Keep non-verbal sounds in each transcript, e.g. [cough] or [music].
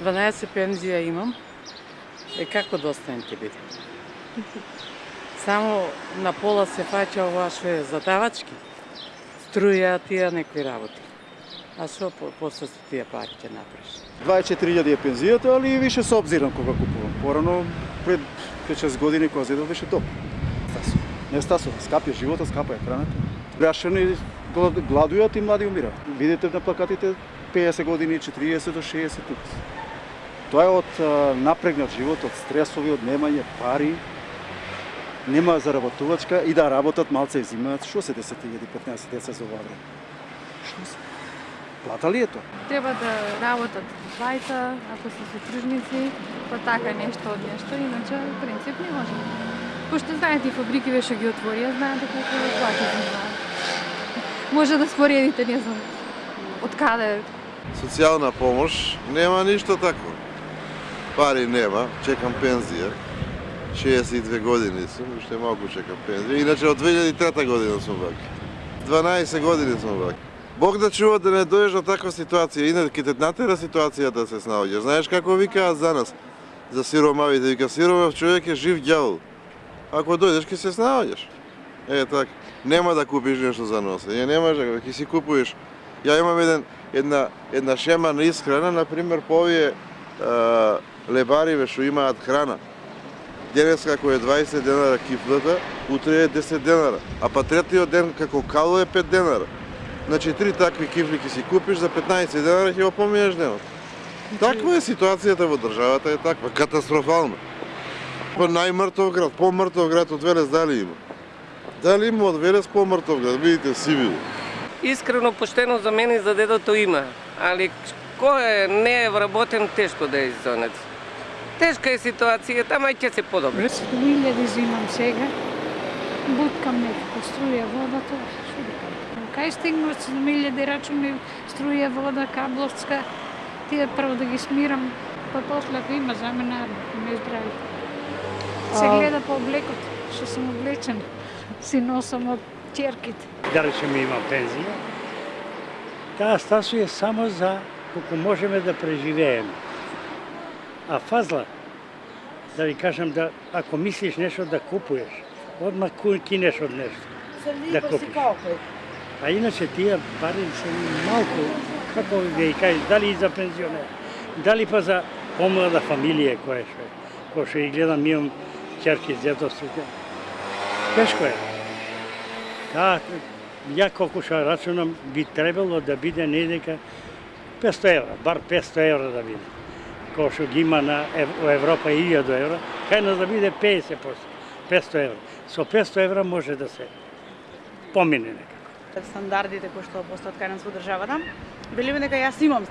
12 пензија имам. Е како достаен ќе биде? [laughs] Само на пола се фаќа ова што е задавачки. Струја тие некои работи. А што по, после со тие пари ќе направиш? 24.000 е пензијата, али и више се обзирам кога купувам. Порано пред 5-6 години кога зедов беше топ. Стасо. Не стасо, скапи е животот, скапа е храната. Грашани гладујат и млади умираат. Видите на плакатите 50 години, 40 до 60 тук. Тоа е од напрегнат живот, од стресови, од немање пари, нема заработувачка и да работат малце и взимаат. Што се 10.000, 15 деца за ова време? Што се? Плата ли е тоа? Треба да работат двајца, ако се сотружници, па така нешто од нешто, иначе в принцип не може. Пошто знаете и фабрики беше ги отворија, знаете колку плати знаат. Може да споредите, не знам, од каде Социјална помош нема ништо такво. Пари нема, чекам пензија. 62 години сум, уште малку чекам пензија. Иначе од 2003 година сум вака. 12 години сум вака. Бог да чува да не дојдеш до таква ситуација, иначе ќе те натера ситуација да се снаоѓаш. Знаеш како викаат за нас, за сиромавите, да вика сиромав човек е жив ѓавол. Ако дојдеш ќе се снаоѓаш. Е така. Нема да купиш нешто за носе. Ја немаш да ќе си купуваш. Ја имам еден една една шема на исхрана, на пример по овие лебариве што имаат храна. Денес како е 20 денара кифлата, утре е 10 денара, а па третиот ден како кало е 5 денара. Значи три такви кифли ќе си купиш за 15 денара ќе го поминеш денот. Таква е ситуацијата во државата е таква, катастрофална. Па најмртов град, помртов град од Велес дали има? Дали има од Велес помртов град? Видите Сивил. Искрено поштено за мене и за дедото има, али кој е не е вработен тешко да е изонец. Тешка е ситуацијата, мај ќе се подобри. 1000 зимам сега, буткам некако струја вода, тоа што да кажам. Кај стигнат 7000 рачуни струја вода, кабловска, тие прво да ги смирам, па после ако има за мене, ме здрави. Се гледа по облекот, што сум облечен, си носам од черките. да речеме има пензија, таа стасува само за колку можеме да преживееме. А фазла, да ви кажам да ако мислиш нешто да купуеш, одма кинеш од нешто. Да купиш. А иначе тие пари се малку, како ви ги кажеш, дали и за пензионер, дали па за помлада фамилија која што е. Кој што и гледам, имам ќерки, дедовство. Тешко е. Да, ја колку што рачунам, би требало да биде недека 500 евра, бар 500 евра да биде. Кој што ги има на во Европа 1000 евра, кај нас да биде 50%, 500 евра. Со 500 евра може да се помине некако. стандардите кои што постојат кај нас во државата. Велиме дека јас имам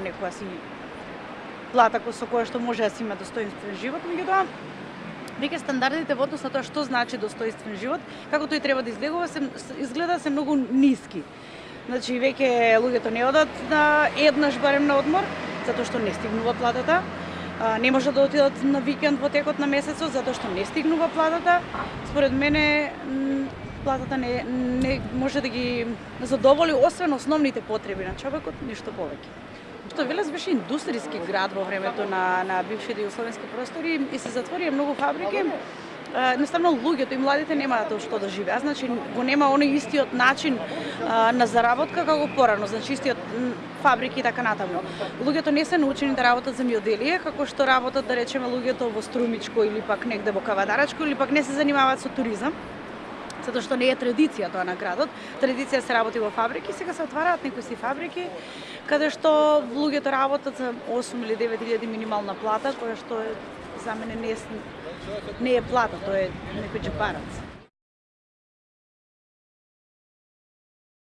некоја си плата со која што може да си има достоинствен живот, меѓутоа веќе стандардите во однос на тоа што значи достоинствен живот, како тој треба да изгледува, се изгледа се многу ниски. Значи веќе луѓето не одат на еднаш барем на одмор, затоа што не стигнува платата. Не може да отидат на викенд во текот на месецот затоа што не стигнува платата. Според мене платата не, не може да ги задоволи освен основните потреби на човекот, ништо повеќе. Што Велес беше индустријски град во времето на, на бившите југословенски простори и се затворија многу фабрики. А, Едноставно луѓето и младите немаат што да живеат, значи го нема оној истиот начин а, на заработка како порано, значи истиот фабрики и така натаму. Луѓето не се научени да работат земјоделие, како што работат да речеме луѓето во Струмичко или пак негде во Кавадарачко или пак не се занимаваат со туризам затоа што не е традиција тоа на градот. Традиција се работи во фабрики, сега се отвараат некои си фабрики каде што луѓето работат за 8 или 9 илјади минимална плата, која што е за мене не е, не е плата, тоа е некој джепарац.